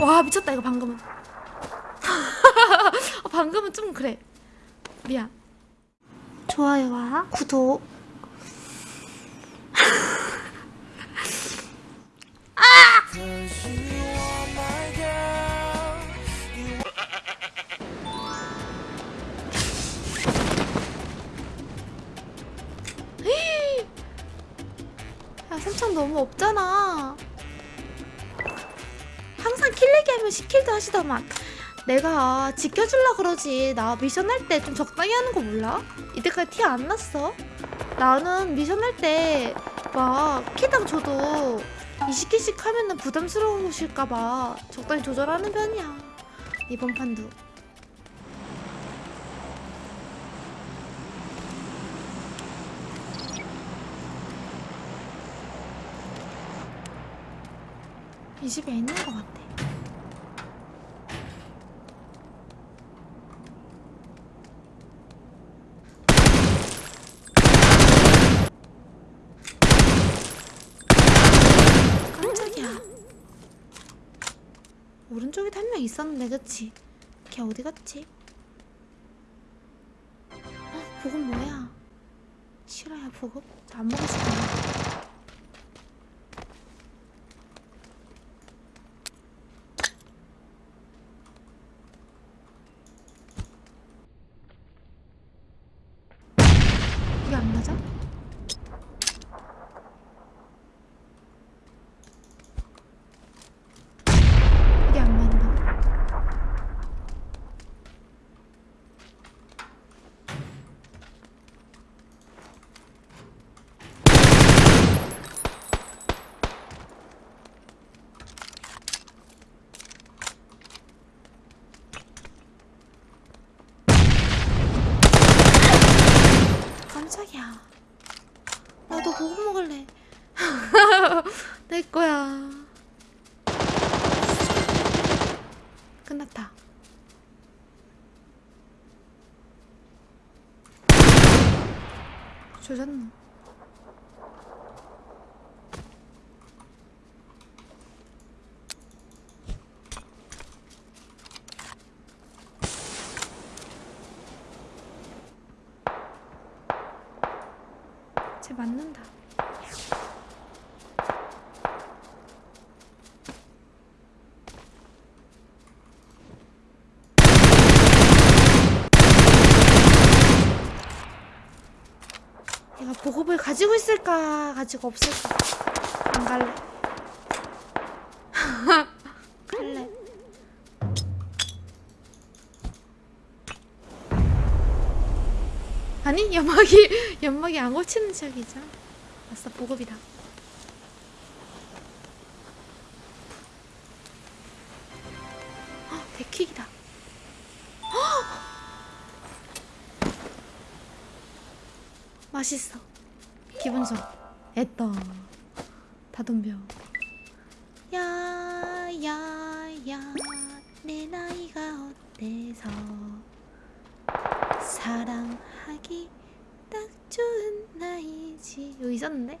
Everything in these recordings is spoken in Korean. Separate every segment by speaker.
Speaker 1: 와 미쳤다 이거 방금은. 어, 방금은 좀 그래. 미안. 좋아요와 구독. 아! 야 3천 너무 없잖아. 킬리게 하면 시킬도 하시더만. 내가 지켜줄라 그러지. 나 미션 할 때 좀 적당히 하는 거 몰라? 이때까지 티 안 났어? 나는 미션 할 때 막 키당 줘도 20개씩 하면은 부담스러우실까봐 적당히 조절하는 편이야. 이번 판도. 20에 있는 것 같아. 한 명 있었는데 그치? 걔 어디 갔지? 어, 아, 보급 뭐야? 싫어야 보급? 안 먹고 싶어 이게 안 맞아? 조졌네 쟤 맞는다. 내가 보급을 가지고 있을까? 가지고 없을까? 안 갈래. 갈래. 아니 연막이 연막이 안 고치는 척이죠. 아싸 보급이다. 헉, 데킥이다. 맛있어 기분좋아 에떠 다 덤벼 야야야 내 나이가 어때서 사랑하기 딱 좋은 나이지 여기 있었는데?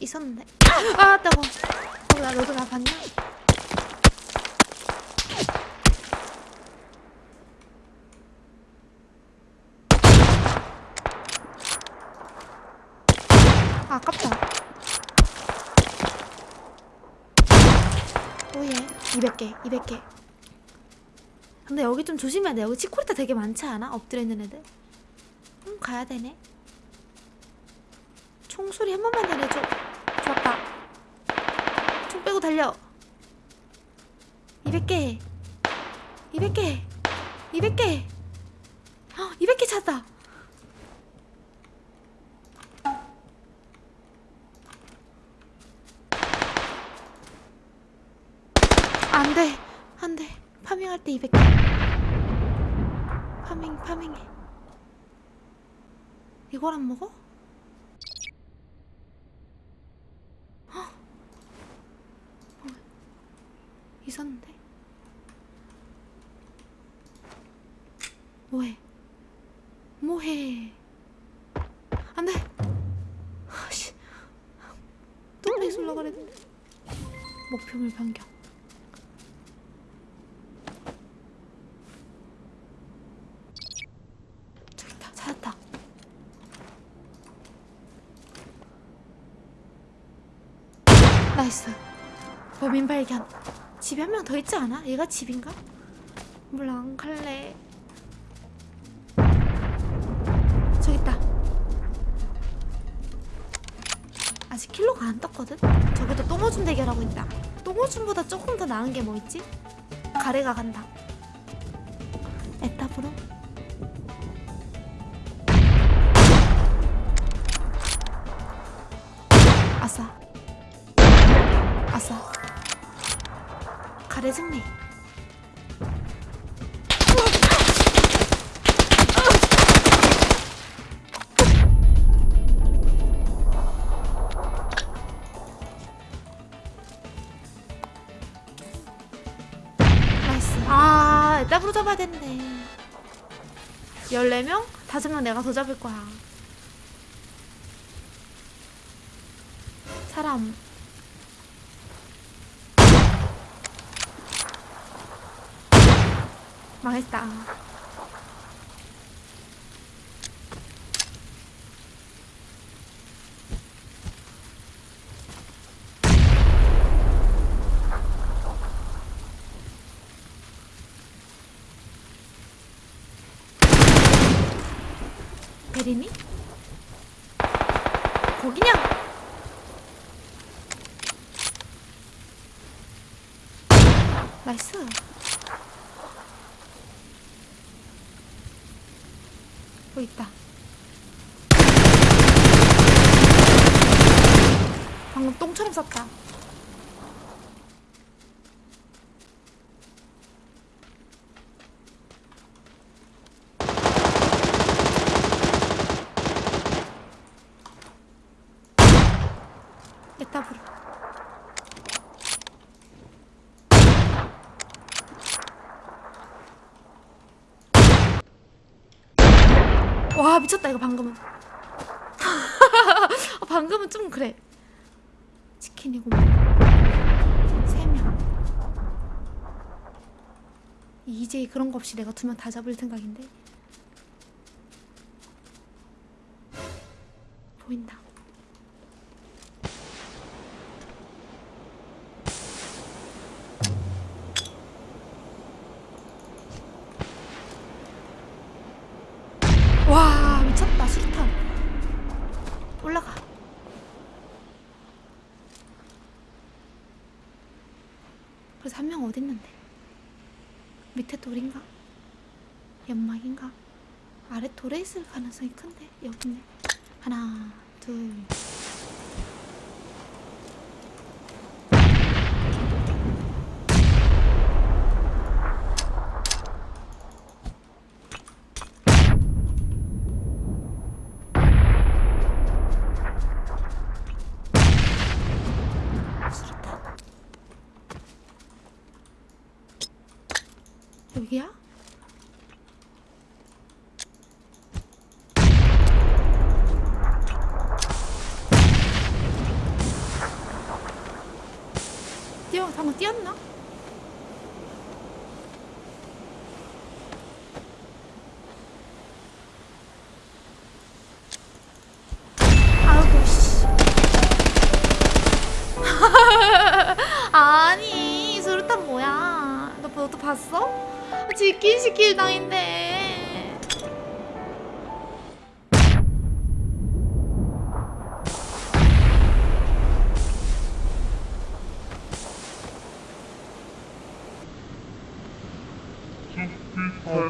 Speaker 1: 있었는데 아! 아! 따고 어, 나 로드 다 봤냐? 아깝다. 오예. 200개 200개. 근데 여기 좀 조심해야 돼. 여기 치코리타 되게 많지 않아? 엎드려 있는 애들? 음 가야 되네. 총소리 한 번만 내려줘. 좋았다. 총 빼고 달려. 200개. 200개. 200개. 헉, 200개 찾았다. 안돼. 안돼. 파밍할 때 200개 파밍 파밍해. 이걸 안 먹어? 헉. 어, 있었는데? 뭐해? 뭐해? 안돼! 아씨. 또 렉슬러 가랬는데. 목표물 변경 나이스 범인 발견 집에 한 명 더 있지 않아? 얘가 집인가? 몰라 안 갈래 저기 있다 아직 킬로가 안 떴거든? 저기도 똥오줌 대결하고 있다 똥오줌보다 조금 더 나은 게 뭐 있지? 가래가 간다 에탑으로 아싸. 가래 승리. 아 에따브로 잡아야 됐네. 14명? 5명 내가 더 잡을 거야. 사람 망했다 베리니? 거기냐? 나이스 뭐 있다. 방금 똥처럼 쌌다 에따브로 와 미쳤다 이거 방금은. 어, 방금은 좀 그래. 치킨이고. 세명. 이제 그런 거 없이 내가 두 명 다 잡을 생각인데. 보인다 와 미쳤다 수류탄 올라가 그래서 한 명 어딨는데 밑에 돌인가? 연막인가? 아래 돌에 있을 가능성이 큰데 여기 있네 하나 둘 여기야? 뛰어 방금 뛰었나? 아니 수류탄 뭐야 너 너도 봤어? 지킨 시킬 당인데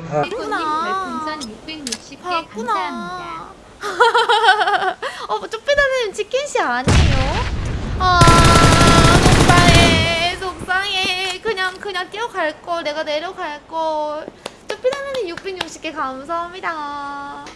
Speaker 1: 봤구나.
Speaker 2: 별풍선 660개 감사합니다.
Speaker 1: 봤구나 어 쪼삐다는 치킨씨 아니에요? 아 그냥 그냥 뛰어갈 걸 내가 내려갈 걸 쪼삐다는 660개 감사합니다